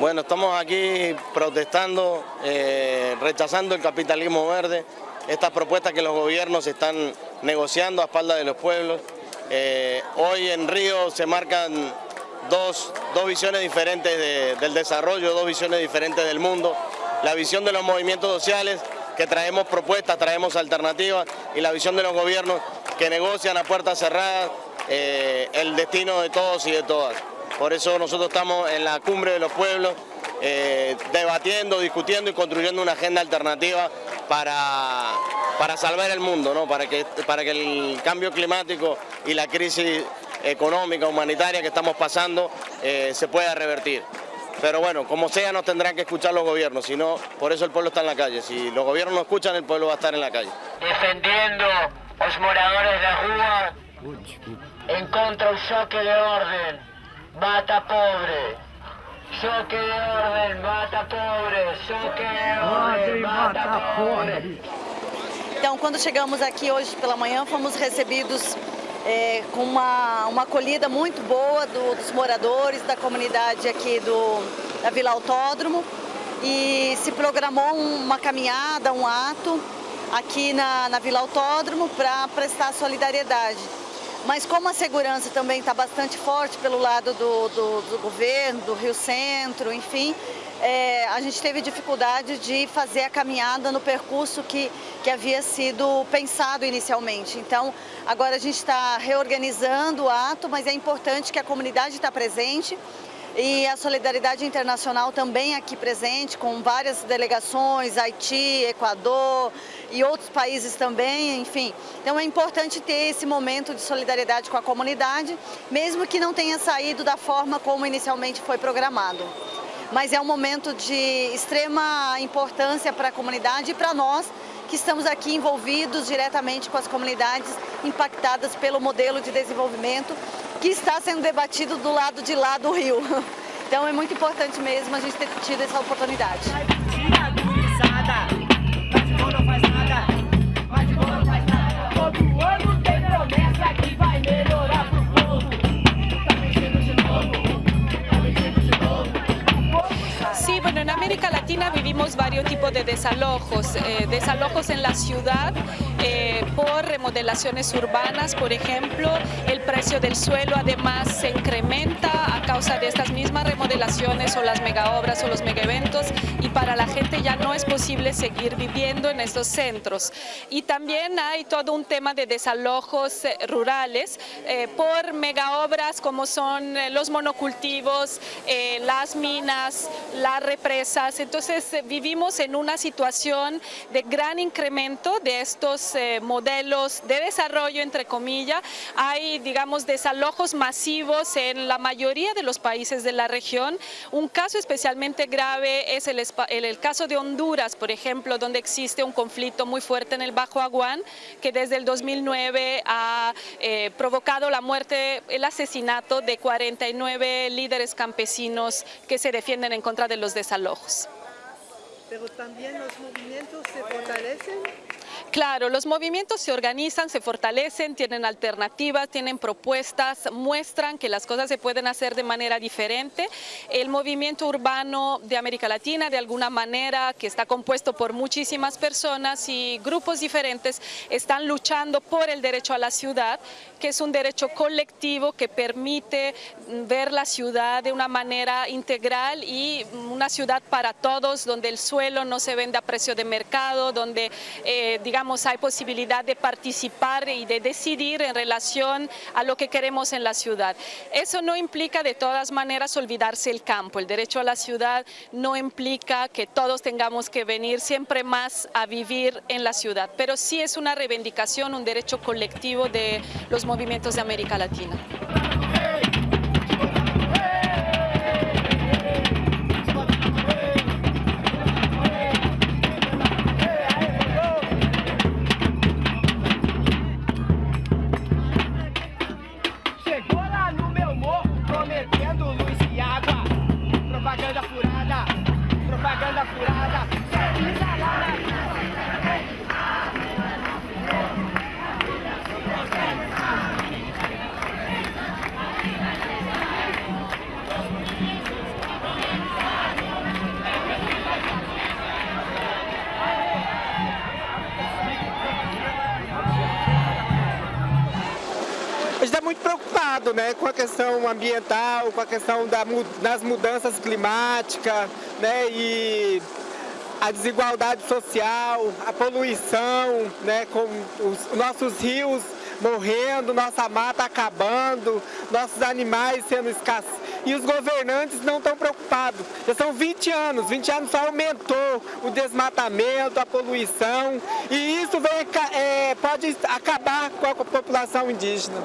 Bueno, estamos aquí protestando, eh, rechazando el capitalismo verde, estas propuestas que los gobiernos están negociando a espaldas de los pueblos. Eh, hoy en Río se marcan dos, visiones diferentes del desarrollo, dos visiones diferentes del mundo. La visión de los movimientos sociales, que traemos propuestas, traemos alternativas, y la visión de los gobiernos que negocian a puertas cerradas eh, el destino de todos y de todas. Por eso nosotros estamos en la cumbre de los pueblos, eh, debatiendo, discutiendo y construyendo una agenda alternativa para, para salvar el mundo, ¿no? para, que, para que el cambio climático y la crisis económica, humanitaria que estamos pasando eh, se pueda revertir. Pero bueno, como sea nos tendrán que escuchar los gobiernos, si no, por eso el pueblo está en la calle. Si los gobiernos no escuchan, el pueblo va a estar en la calle. Defendiendo los moradores de rua en contra del choque de orden, mata pobre. Choque de orden, mata pobre. Choque de orden, mata pobre. Então, quando chegamos aqui hoje pela manhã, fomos recebidos é, com uma, uma acolhida muito boa do, dos moradores da comunidade aqui do, da Vila Autódromo e se programou uma caminhada, um ato aqui na, na Vila Autódromo para prestar solidariedade. Mas como a segurança também está bastante forte pelo lado do, do, do governo, do Rio Centro, enfim, é, a gente teve dificuldade de fazer a caminhada no percurso que, que havia sido pensado inicialmente. Então, agora a gente está reorganizando o ato, mas é importante que a comunidade está presente e a solidariedade internacional também aqui presente, com várias delegações, Haiti, Equador e outros países também, enfim. Então é importante ter esse momento de solidariedade com a comunidade, mesmo que não tenha saído da forma como inicialmente foi programado mas é um momento de extrema importância para a comunidade e para nós que estamos aqui envolvidos diretamente com as comunidades impactadas pelo modelo de desenvolvimento que está sendo debatido do lado de lá do rio. Então é muito importante mesmo a gente ter tido essa oportunidade. Varios tipos de desalojos, eh, desalojos en la ciudad eh, por remodelaciones urbanas, por ejemplo, el precio del suelo además se incrementa a causa de estas mismas remodelaciones o las megaobras o los megaeventos y para la gente ya no es posible seguir viviendo en estos centros. Y también hay todo un tema de desalojos eh, rurales por megaobras como son los monocultivos, las minas, las represas, entonces eh, vivimos en una situación de gran incremento de estos eh, modelos de desarrollo, entre comillas. Hay, digamos, desalojos masivos en la mayoría de los países de la región. Un caso especialmente grave es el, el, caso de Honduras, por ejemplo, donde existe un conflicto muy fuerte en el Bajo Aguán, que desde el 2009 ha eh, provocado la muerte, el asesinato de 49 líderes campesinos que se defienden en contra de los desalojos. pero también los movimientos se fortalecen Claro, los movimientos se organizan, se fortalecen, tienen alternativas, tienen propuestas, muestran que las cosas se pueden hacer de manera diferente. El movimiento urbano de América Latina, de alguna manera, que está compuesto por muchísimas personas y grupos diferentes, están luchando por el derecho a la ciudad, que es un derecho colectivo que permite ver la ciudad de una manera integral y una ciudad para todos, donde el suelo no se vende a precio de mercado, donde, eh, digamos, hay posibilidad de participar y de decidir en relación a lo que queremos en la ciudad. Eso no implica de todas maneras olvidarse el campo. El derecho a la ciudad no implica que todos tengamos que venir siempre más a vivir en la ciudad, pero sí es una reivindicación, un derecho colectivo de los movimientos de América Latina. Preocupado né, com a questão ambiental, com a questão da, das mudanças climáticas né, e a desigualdade social, a poluição, né, com os nossos rios morrendo, nossa mata acabando, nossos animais sendo escassos. E os governantes não estão preocupados. Já são 20 anos, 20 anos só aumentou o desmatamento, a poluição, e isso vem, é, pode acabar com a população indígena.